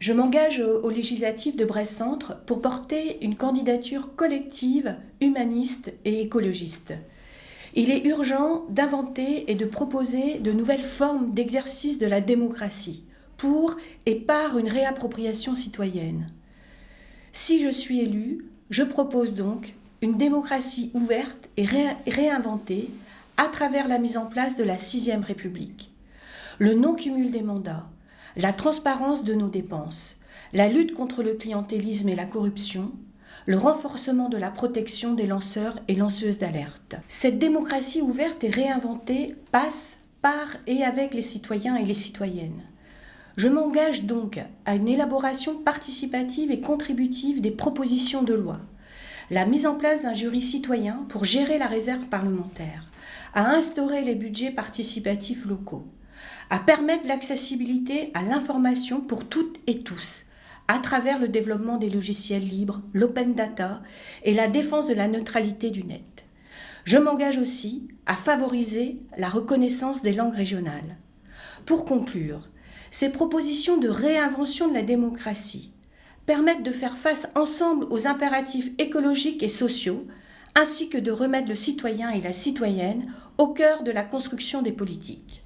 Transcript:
Je m'engage aux législatives de Brest-Centre pour porter une candidature collective, humaniste et écologiste. Il est urgent d'inventer et de proposer de nouvelles formes d'exercice de la démocratie pour et par une réappropriation citoyenne. Si je suis élu, je propose donc une démocratie ouverte et réinventée à travers la mise en place de la sixième République. Le non-cumul des mandats, la transparence de nos dépenses, la lutte contre le clientélisme et la corruption, le renforcement de la protection des lanceurs et lanceuses d'alerte. Cette démocratie ouverte et réinventée passe par et avec les citoyens et les citoyennes. Je m'engage donc à une élaboration participative et contributive des propositions de loi, la mise en place d'un jury citoyen pour gérer la réserve parlementaire, à instaurer les budgets participatifs locaux, à permettre l'accessibilité à l'information pour toutes et tous, à travers le développement des logiciels libres, l'open data et la défense de la neutralité du net. Je m'engage aussi à favoriser la reconnaissance des langues régionales. Pour conclure, ces propositions de réinvention de la démocratie permettent de faire face ensemble aux impératifs écologiques et sociaux, ainsi que de remettre le citoyen et la citoyenne au cœur de la construction des politiques.